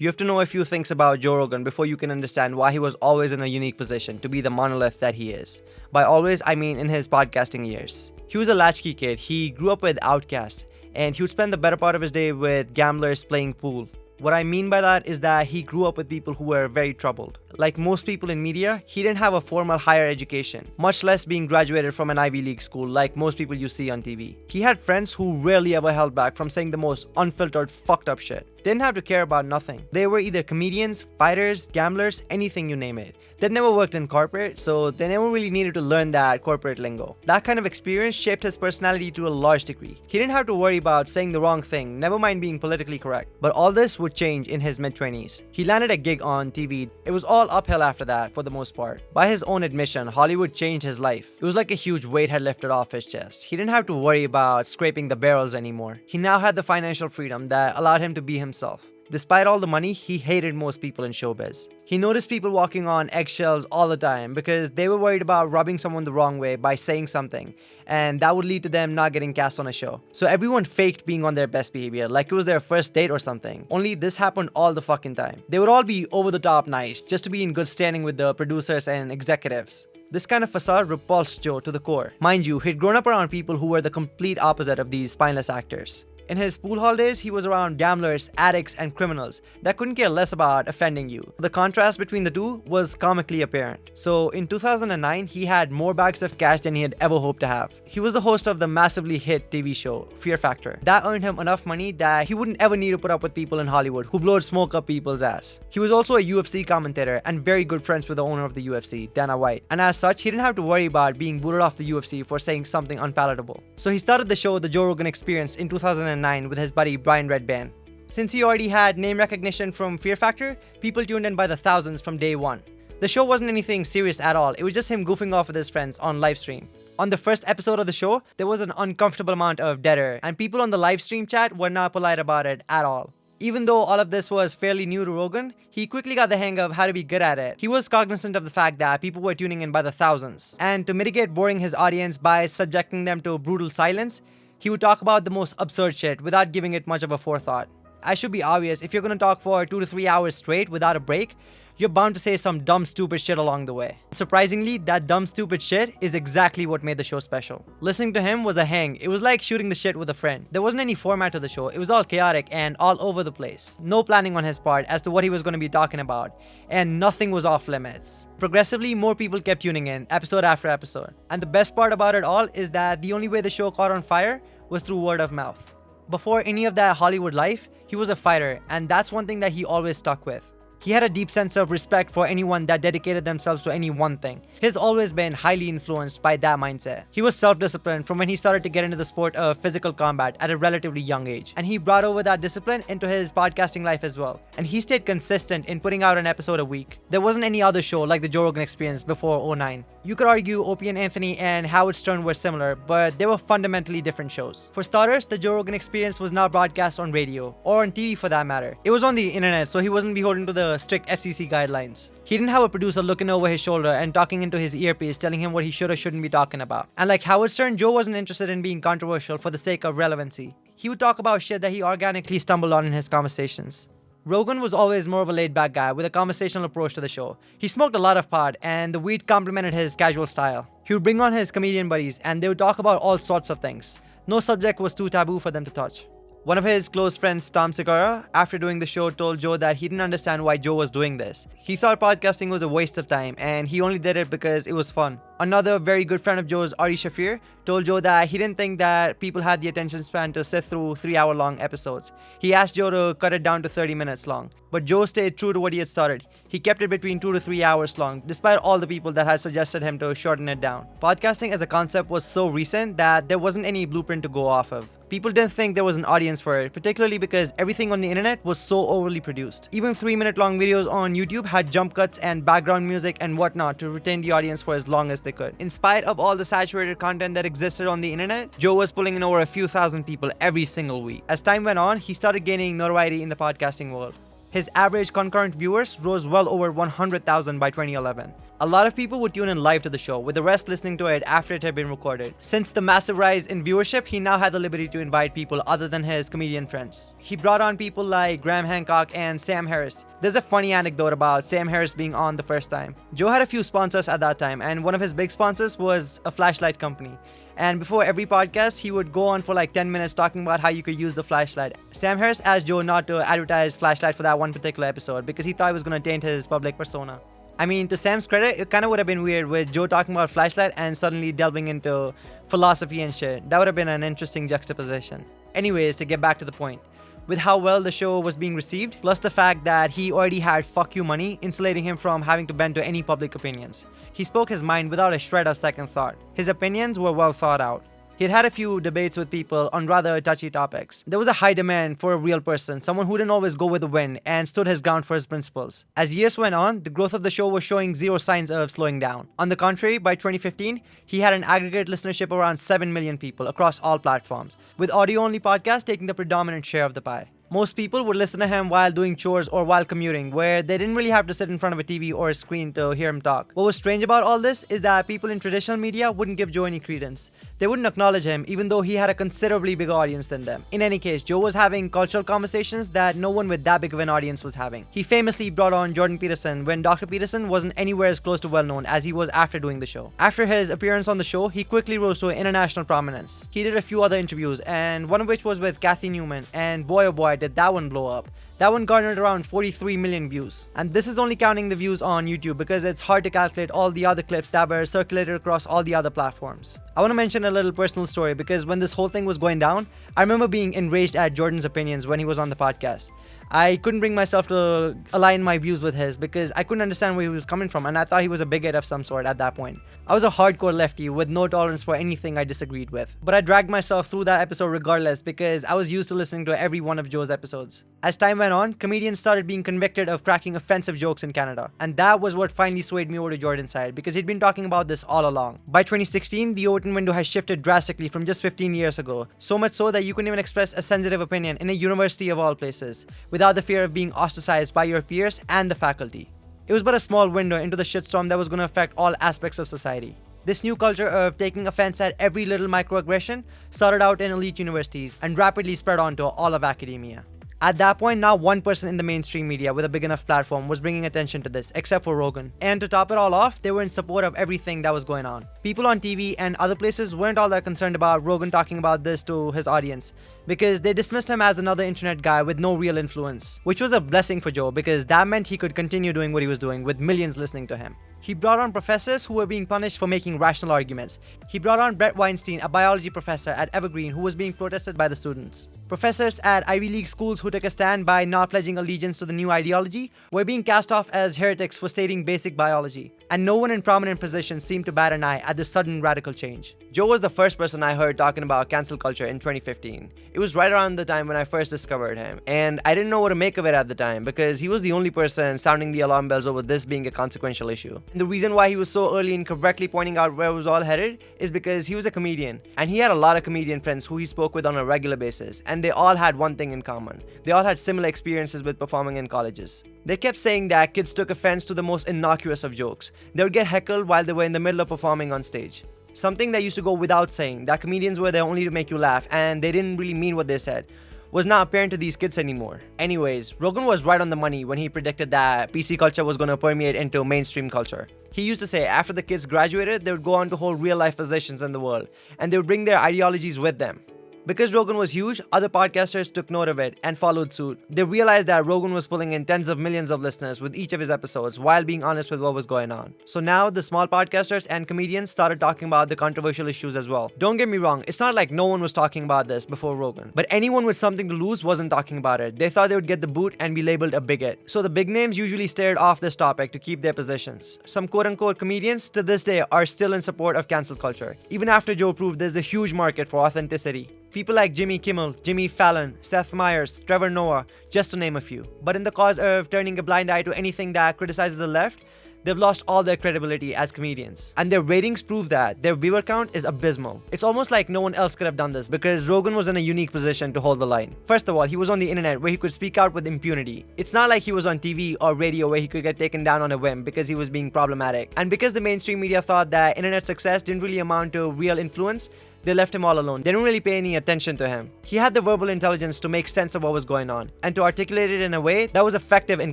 You have to know a few things about Joe Rogan before you can understand why he was always in a unique position to be the monolith that he is. By always, I mean in his podcasting years. He was a latchkey kid, he grew up with outcasts, and he would spend the better part of his day with gamblers playing pool. What I mean by that is that he grew up with people who were very troubled. Like most people in media, he didn't have a formal higher education, much less being graduated from an Ivy League school like most people you see on TV. He had friends who rarely ever held back from saying the most unfiltered, fucked up shit. They didn't have to care about nothing. They were either comedians, fighters, gamblers, anything you name it. They'd never worked in corporate, so they never really needed to learn that corporate lingo. That kind of experience shaped his personality to a large degree. He didn't have to worry about saying the wrong thing, never mind being politically correct. But all this would change in his mid-20s. He landed a gig on TV. It was all uphill after that, for the most part. By his own admission, Hollywood changed his life. It was like a huge weight had lifted off his chest. He didn't have to worry about scraping the barrels anymore. He now had the financial freedom that allowed him to be himself. Despite all the money, he hated most people in showbiz. He noticed people walking on eggshells all the time because they were worried about rubbing someone the wrong way by saying something, and that would lead to them not getting cast on a show. So everyone faked being on their best behavior, like it was their first date or something. Only this happened all the fucking time. They would all be over the top nice, just to be in good standing with the producers and executives. This kind of facade repulsed Joe to the core. Mind you, he'd grown up around people who were the complete opposite of these spineless actors. In his pool hall days, he was around gamblers, addicts, and criminals that couldn't care less about offending you. The contrast between the two was comically apparent. So in 2009, he had more bags of cash than he had ever hoped to have. He was the host of the massively hit TV show, Fear Factor. That earned him enough money that he wouldn't ever need to put up with people in Hollywood who blowed smoke up people's ass. He was also a UFC commentator and very good friends with the owner of the UFC, Dana White. And as such, he didn't have to worry about being booted off the UFC for saying something unpalatable. So he started the show The Joe Rogan Experience in 2009 2009 with his buddy Brian Redban. Since he already had name recognition from Fear Factor, people tuned in by the thousands from day one. The show wasn't anything serious at all, it was just him goofing off with his friends on livestream. On the first episode of the show, there was an uncomfortable amount of dead air, and people on the livestream chat were not polite about it at all. Even though all of this was fairly new to Rogan, he quickly got the hang of how to be good at it. He was cognizant of the fact that people were tuning in by the thousands. And to mitigate boring his audience by subjecting them to brutal silence, he would talk about the most absurd shit without giving it much of a forethought. I should be obvious, if you're gonna talk for 2 to 3 hours straight without a break, you're bound to say some dumb stupid shit along the way. Surprisingly, that dumb stupid shit is exactly what made the show special. Listening to him was a hang, it was like shooting the shit with a friend. There wasn't any format to the show, it was all chaotic and all over the place. No planning on his part as to what he was going to be talking about, and nothing was off limits. Progressively, more people kept tuning in, episode after episode. And the best part about it all is that the only way the show caught on fire was through word of mouth. Before any of that Hollywood life, he was a fighter, and that's one thing that he always stuck with. He had a deep sense of respect for anyone that dedicated themselves to any one thing. He's always been highly influenced by that mindset. He was self-disciplined from when he started to get into the sport of physical combat at a relatively young age. And he brought over that discipline into his podcasting life as well. And he stayed consistent in putting out an episode a week. There wasn't any other show like the Joe Rogan Experience before 09. You could argue Opie and Anthony and Howard Stern were similar, but they were fundamentally different shows. For starters, the Joe Rogan Experience was not broadcast on radio, or on TV for that matter. It was on the internet, so he wasn't beholden to the strict FCC guidelines. He didn't have a producer looking over his shoulder and talking into his earpiece telling him what he should or shouldn't be talking about. And like Howard Stern, Joe wasn't interested in being controversial for the sake of relevancy. He would talk about shit that he organically stumbled on in his conversations. Rogan was always more of a laid-back guy with a conversational approach to the show. He smoked a lot of pot and the weed complemented his casual style. He would bring on his comedian buddies and they would talk about all sorts of things. No subject was too taboo for them to touch. One of his close friends, Tom Segura, after doing the show told Joe that he didn't understand why Joe was doing this. He thought podcasting was a waste of time and he only did it because it was fun. Another very good friend of Joe's, Ari Shaffir, told Joe that he didn't think that people had the attention span to sit through 3 hour long episodes. He asked Joe to cut it down to 30 minutes long. But Joe stayed true to what he had started. He kept it between 2 to 3 hours long, despite all the people that had suggested him to shorten it down. Podcasting as a concept was so recent that there wasn't any blueprint to go off of. People didn't think there was an audience for it, particularly because everything on the internet was so overly produced. Even 3 minute long videos on YouTube had jump cuts and background music and whatnot to retain the audience for as long as they could. In spite of all the saturated content that existed on the internet, Joe was pulling in over a few thousand people every single week. As time went on, he started gaining notoriety in the podcasting world. His average concurrent viewers rose well over 100,000 by 2011. A lot of people would tune in live to the show, with the rest listening to it after it had been recorded. Since the massive rise in viewership, he now had the liberty to invite people other than his comedian friends. He brought on people like Graham Hancock and Sam Harris. There's a funny anecdote about Sam Harris being on the first time. Joe had a few sponsors at that time, and one of his big sponsors was a flashlight company. And before every podcast, he would go on for like 10 minutes talking about how you could use the flashlight. Sam Harris asked Joe not to advertise flashlight for that one particular episode because he thought it was going to taint his public persona. I mean, to Sam's credit, it kind of would have been weird with Joe talking about flashlight and suddenly delving into philosophy and shit. That would have been an interesting juxtaposition. Anyways, to get back to the point. With how well the show was being received, plus the fact that he already had fuck you money, insulating him from having to bend to any public opinions. He spoke his mind without a shred of second thought. His opinions were well thought out. He'd had a few debates with people on rather touchy topics. There was a high demand for a real person, someone who didn't always go with the wind and stood his ground for his principles. As years went on, the growth of the show was showing zero signs of slowing down. On the contrary, by 2015, he had an aggregate listenership around 7 million people across all platforms, with audio only podcasts taking the predominant share of the pie. Most people would listen to him while doing chores or while commuting, where they didn't really have to sit in front of a TV or a screen to hear him talk. What was strange about all this is that people in traditional media wouldn't give Joe any credence. They wouldn't acknowledge him, even though he had a considerably bigger audience than them. In any case, Joe was having cultural conversations that no one with that big of an audience was having. He famously brought on Jordan Peterson when Dr. Peterson wasn't anywhere as close to well known as he was after doing the show. After his appearance on the show, he quickly rose to international prominence. He did a few other interviews, and one of which was with Cathy Newman, and boy oh boy did that one blow up. That one garnered around 43 million views. And this is only counting the views on YouTube because it's hard to calculate all the other clips that were circulated across all the other platforms. I want to mention a little personal story because when this whole thing was going down, I remember being enraged at Jordan's opinions when he was on the podcast. I couldn't bring myself to align my views with his because I couldn't understand where he was coming from and I thought he was a bigot of some sort at that point. I was a hardcore lefty with no tolerance for anything I disagreed with. But I dragged myself through that episode regardless because I was used to listening to every one of Joe's episodes. As time went on, comedians started being convicted of cracking offensive jokes in Canada. And that was what finally swayed me over to Jordan's side because he'd been talking about this all along. By 2016, the Overton window has shifted drastically from just 15 years ago. So much so that you couldn't even express a sensitive opinion in a university of all places without the fear of being ostracized by your peers and the faculty. It was but a small window into the shitstorm that was going to affect all aspects of society. This new culture of taking offense at every little microaggression started out in elite universities and rapidly spread onto all of academia. At that point, not one person in the mainstream media with a big enough platform was bringing attention to this, except for Rogan. And to top it all off, they were in support of everything that was going on. People on TV and other places weren't all that concerned about Rogan talking about this to his audience, because they dismissed him as another internet guy with no real influence, which was a blessing for Joe because that meant he could continue doing what he was doing with millions listening to him. He brought on professors who were being punished for making rational arguments. He brought on Bret Weinstein, a biology professor at Evergreen who was being protested by the students. Professors at Ivy League schools who took a stand by not pledging allegiance to the new ideology were being cast off as heretics for stating basic biology. And no one in prominent positions seemed to bat an eye at this sudden radical change. Joe was the first person I heard talking about cancel culture in 2015. It was right around the time when I first discovered him, and I didn't know what to make of it at the time because he was the only person sounding the alarm bells over this being a consequential issue. And the reason why he was so early in correctly pointing out where it was all headed is because he was a comedian, and he had a lot of comedian friends who he spoke with on a regular basis, and they all had one thing in common. They all had similar experiences with performing in colleges. They kept saying that kids took offense to the most innocuous of jokes. They would get heckled while they were in the middle of performing on stage. Something that used to go without saying, that comedians were there only to make you laugh and they didn't really mean what they said, was not apparent to these kids anymore. Anyways, Rogan was right on the money when he predicted that PC culture was going to permeate into mainstream culture. He used to say after the kids graduated, they would go on to hold real life positions in the world and they would bring their ideologies with them. Because Rogan was huge, other podcasters took note of it and followed suit. They realized that Rogan was pulling in tens of millions of listeners with each of his episodes while being honest with what was going on. So now the small podcasters and comedians started talking about the controversial issues as well. Don't get me wrong, it's not like no one was talking about this before Rogan, but anyone with something to lose wasn't talking about it. They thought they would get the boot and be labeled a bigot. So the big names usually stared off this topic to keep their positions. Some quote unquote comedians to this day are still in support of cancel culture, even after Joe proved there's a huge market for authenticity. People like Jimmy Kimmel, Jimmy Fallon, Seth Meyers, Trevor Noah, just to name a few. But in the cause of turning a blind eye to anything that criticizes the left, they've lost all their credibility as comedians. And their ratings prove that. Their viewer count is abysmal. It's almost like no one else could have done this because Rogan was in a unique position to hold the line. First of all, he was on the internet where he could speak out with impunity. It's not like he was on TV or radio where he could get taken down on a whim because he was being problematic. And because the mainstream media thought that internet success didn't really amount to real influence, they left him all alone. They didn't really pay any attention to him. He had the verbal intelligence to make sense of what was going on and to articulate it in a way that was effective in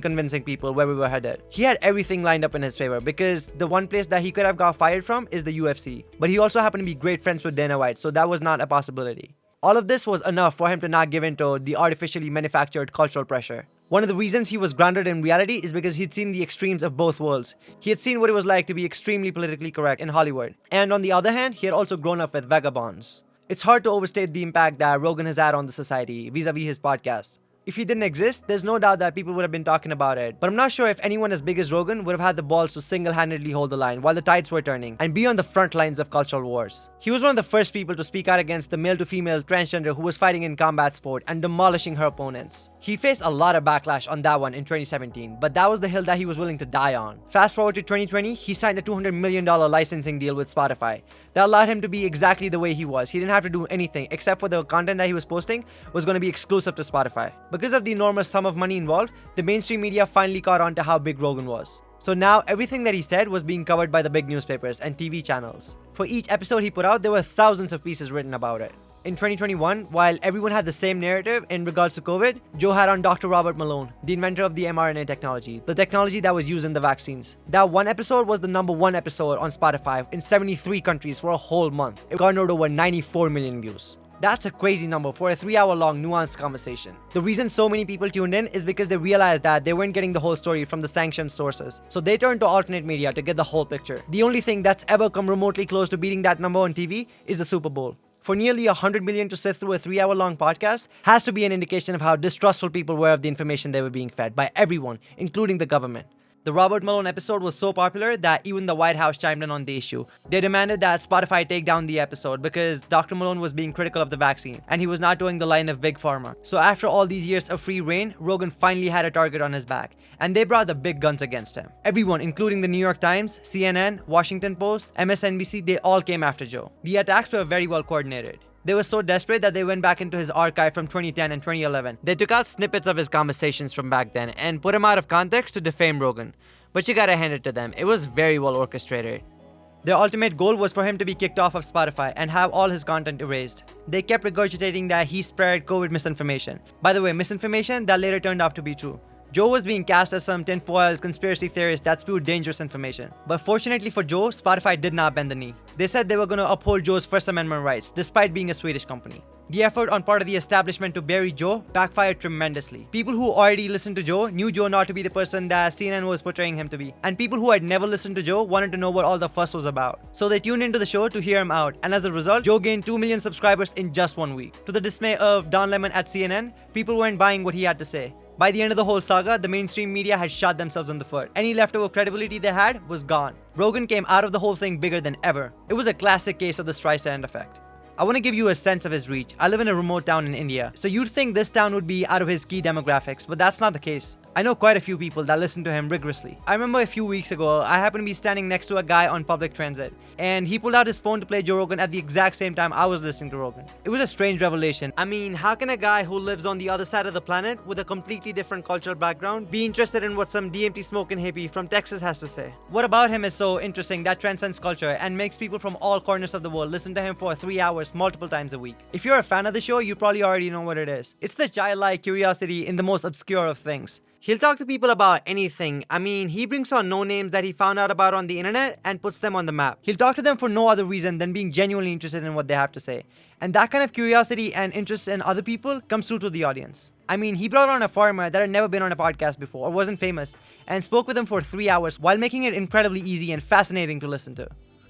convincing people where we were headed. He had everything lined up in his favor because the one place that he could have got fired from is the UFC. But he also happened to be great friends with Dana White, so that was not a possibility. All of this was enough for him to not give in to the artificially manufactured cultural pressure. One of the reasons he was grounded in reality is because he'd seen the extremes of both worlds. He had seen what it was like to be extremely politically correct in Hollywood. And on the other hand, he had also grown up with vagabonds. It's hard to overstate the impact that Rogan has had on the society vis-a-vis his podcast. If he didn't exist, there's no doubt that people would have been talking about it. But I'm not sure if anyone as big as Rogan would have had the balls to single-handedly hold the line while the tides were turning and be on the front lines of cultural wars. He was one of the first people to speak out against the male-to-female transgender who was fighting in combat sport and demolishing her opponents. He faced a lot of backlash on that one in 2017, but that was the hill that he was willing to die on. Fast forward to 2020, he signed a $200 million licensing deal with Spotify that allowed him to be exactly the way he was. He didn't have to do anything except for the content that he was posting was going to be exclusive to Spotify. Because of the enormous sum of money involved, the mainstream media finally caught on to how big Rogan was. So now everything that he said was being covered by the big newspapers and TV channels. For each episode he put out, there were thousands of pieces written about it. In 2021, while everyone had the same narrative in regards to COVID, Joe had on Dr. Robert Malone, the inventor of the mRNA technology, the technology that was used in the vaccines. That one episode was the number one episode on Spotify in 73 countries for a whole month. It garnered over 94 million views. That's a crazy number for a 3 hour long nuanced conversation. The reason so many people tuned in is because they realized that they weren't getting the whole story from the sanctioned sources. So they turned to alternate media to get the whole picture. The only thing that's ever come remotely close to beating that number on TV is the Super Bowl. For nearly 100 million to sit through a 3 hour long podcast has to be an indication of how distrustful people were of the information they were being fed by everyone, including the government. The Robert Malone episode was so popular that even the White House chimed in on the issue. They demanded that Spotify take down the episode because Dr. Malone was being critical of the vaccine and he was not doing the line of Big Pharma. So after all these years of free rein, Rogan finally had a target on his back and they brought the big guns against him. Everyone, including the New York Times, CNN, Washington Post, MSNBC, they all came after Joe. The attacks were very well coordinated. They were so desperate that they went back into his archive from 2010 and 2011. They took out snippets of his conversations from back then and put him out of context to defame Rogan. But you gotta hand it to them, it was very well orchestrated. Their ultimate goal was for him to be kicked off of Spotify and have all his content erased. They kept regurgitating that he spread COVID misinformation. By the way, misinformation that later turned out to be true. Joe was being cast as some tinfoil conspiracy theorist that spewed dangerous information. But fortunately for Joe, Spotify did not bend the knee. They said they were going to uphold Joe's First Amendment rights, despite being a Swedish company. The effort on part of the establishment to bury Joe backfired tremendously. People who already listened to Joe knew Joe not to be the person that CNN was portraying him to be. And people who had never listened to Joe wanted to know what all the fuss was about. So they tuned into the show to hear him out. And as a result, Joe gained 2 million subscribers in just one week. To the dismay of Don Lemon at CNN, people weren't buying what he had to say. By the end of the whole saga, the mainstream media had shot themselves in the foot. Any leftover credibility they had was gone. Rogan came out of the whole thing bigger than ever. It was a classic case of the Streisand effect. I want to give you a sense of his reach. I live in a remote town in India, so you'd think this town would be out of his key demographics, but that's not the case. I know quite a few people that listen to him rigorously. I remember a few weeks ago, I happened to be standing next to a guy on public transit, and he pulled out his phone to play Joe Rogan at the exact same time I was listening to Rogan. It was a strange revelation. I mean, how can a guy who lives on the other side of the planet with a completely different cultural background be interested in what some DMT smoking hippie from Texas has to say? What about him is so interesting that transcends culture and makes people from all corners of the world listen to him for three hours multiple times a week? If you're a fan of the show, you probably already know what it is. It's the childlike curiosity in the most obscure of things. He'll talk to people about anything. I mean, he brings on no names that he found out about on the internet and puts them on the map. He'll talk to them for no other reason than being genuinely interested in what they have to say. And that kind of curiosity and interest in other people comes through to the audience. I mean, he brought on a farmer that had never been on a podcast before or wasn't famous and spoke with him for three hours while making it incredibly easy and fascinating to listen to.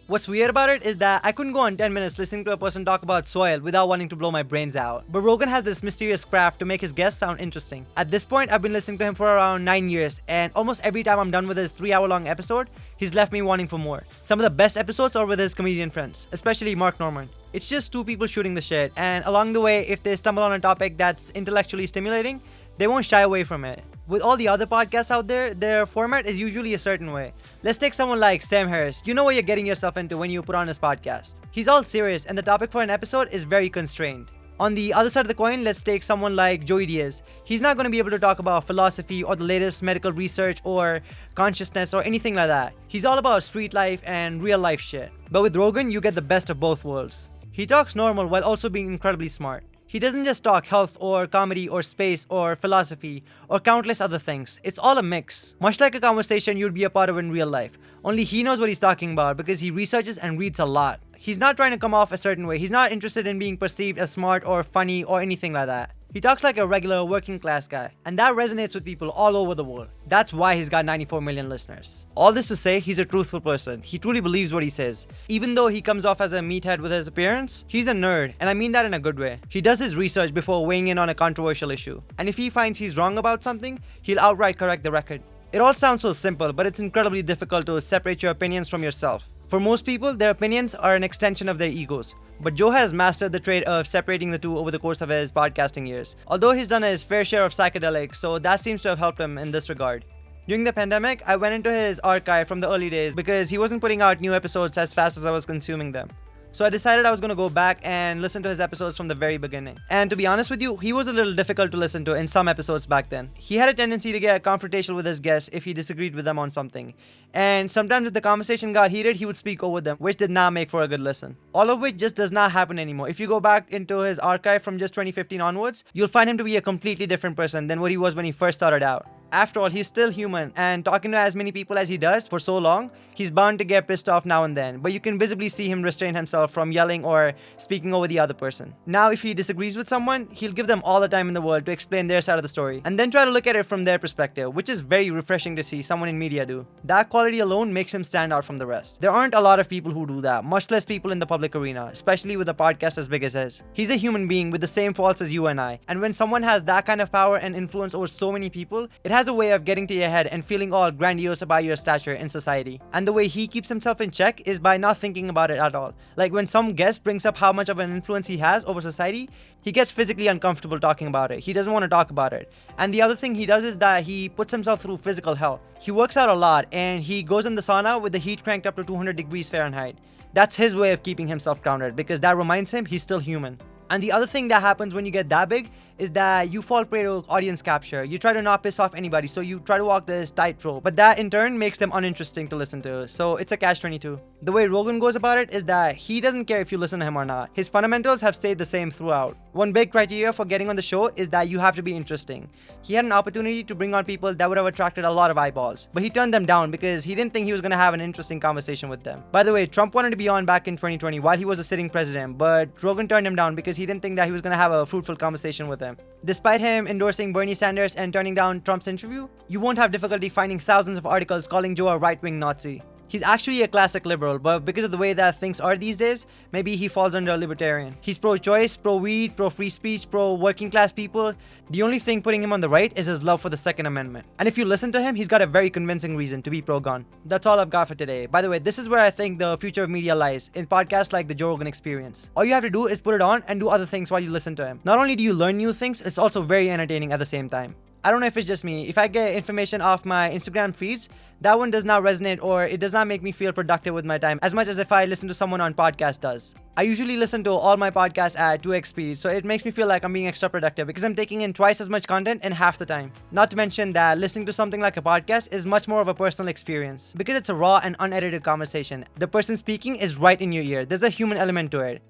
What's weird about it is that I couldn't go on 10 minutes listening to a person talk about soil without wanting to blow my brains out. But Rogan has this mysterious craft to make his guests sound interesting. At this point, I've been listening to him for around 9 years, and almost every time I'm done with his 3 hour long episode, he's left me wanting for more. Some of the best episodes are with his comedian friends, especially Mark Normand. It's just two people shooting the shit, and along the way, if they stumble on a topic that's intellectually stimulating, they won't shy away from it. With all the other podcasts out there, their format is usually a certain way. Let's take someone like Sam Harris. You know what you're getting yourself into when you put on his podcast. He's all serious, and the topic for an episode is very constrained. On the other side of the coin, let's take someone like Joey Diaz. He's not going to be able to talk about philosophy or the latest medical research or consciousness or anything like that. He's all about street life and real life shit. But with Rogan, you get the best of both worlds. He talks normal while also being incredibly smart. He doesn't just talk health or comedy or space or philosophy or countless other things. It's all a mix. Much like a conversation you'd be a part of in real life. Only he knows what he's talking about because he researches and reads a lot. He's not trying to come off a certain way. He's not interested in being perceived as smart or funny or anything like that. He talks like a regular working class guy, and that resonates with people all over the world. That's why he's got 94 million listeners. All this to say, he's a truthful person. He truly believes what he says. Even though he comes off as a meathead with his appearance, he's a nerd, and I mean that in a good way. He does his research before weighing in on a controversial issue, and if he finds he's wrong about something, he'll outright correct the record. It all sounds so simple, but it's incredibly difficult to separate your opinions from yourself. For most people, their opinions are an extension of their egos. But Joe has mastered the trade of separating the two over the course of his podcasting years. Although he's done his fair share of psychedelics, so that seems to have helped him in this regard. During the pandemic, I went into his archive from the early days because he wasn't putting out new episodes as fast as I was consuming them. So I decided I was going to go back and listen to his episodes from the very beginning. And to be honest with you, he was a little difficult to listen to in some episodes back then. He had a tendency to get confrontational with his guests if he disagreed with them on something. And sometimes if the conversation got heated, he would speak over them, which did not make for a good listen. All of which just does not happen anymore. If you go back into his archive from just 2015 onwards, you'll find him to be a completely different person than what he was when he first started out. After all, he's still human, and talking to as many people as he does for so long, he's bound to get pissed off now and then, but you can visibly see him restrain himself from yelling or speaking over the other person. Now, if he disagrees with someone, he'll give them all the time in the world to explain their side of the story, and then try to look at it from their perspective, which is very refreshing to see someone in media do. That quality alone makes him stand out from the rest. There aren't a lot of people who do that, much less people in the public arena, especially with a podcast as big as his. He's a human being with the same faults as you and I, and when someone has that kind of power and influence over so many people, it has a way of getting to your head and feeling all grandiose about your stature in society. And the way he keeps himself in check is by not thinking about it at all. Like when some guest brings up how much of an influence he has over society, he gets physically uncomfortable talking about it. He doesn't want to talk about it. And the other thing he does is that he puts himself through physical hell. He works out a lot and he goes in the sauna with the heat cranked up to 200 degrees Fahrenheit. That's his way of keeping himself grounded because that reminds him he's still human. And the other thing that happens when you get that big is that you fall prey to audience capture. You try to not piss off anybody, so you try to walk this tightrope. But that in turn makes them uninteresting to listen to. So it's a catch 22. The way Rogan goes about it is that he doesn't care if you listen to him or not. His fundamentals have stayed the same throughout. One big criteria for getting on the show is that you have to be interesting. He had an opportunity to bring on people that would have attracted a lot of eyeballs, but he turned them down because he didn't think he was going to have an interesting conversation with them. By the way, Trump wanted to be on back in 2020 while he was a sitting president, but Rogan turned him down because he didn't think that he was going to have a fruitful conversation with him. Despite him endorsing Bernie Sanders and turning down Trump's interview, you won't have difficulty finding thousands of articles calling Joe a right-wing Nazi. He's actually a classic liberal, but because of the way that things are these days, maybe he falls under a libertarian. He's pro-choice, pro-weed, pro-free speech, pro-working class people. The only thing putting him on the right is his love for the Second Amendment. And if you listen to him, he's got a very convincing reason to be pro-gun. That's all I've got for today. By the way, this is where I think the future of media lies, in podcasts like the Joe Rogan Experience. All you have to do is put it on and do other things while you listen to him. Not only do you learn new things, it's also very entertaining at the same time. I don't know if it's just me. If I get information off my Instagram feeds, that one does not resonate or it does not make me feel productive with my time as much as if I listen to someone on podcast does. I usually listen to all my podcasts at 2x speed, so it makes me feel like I'm being extra productive because I'm taking in twice as much content in half the time. Not to mention that listening to something like a podcast is much more of a personal experience because it's a raw and unedited conversation. The person speaking is right in your ear. There's a human element to it.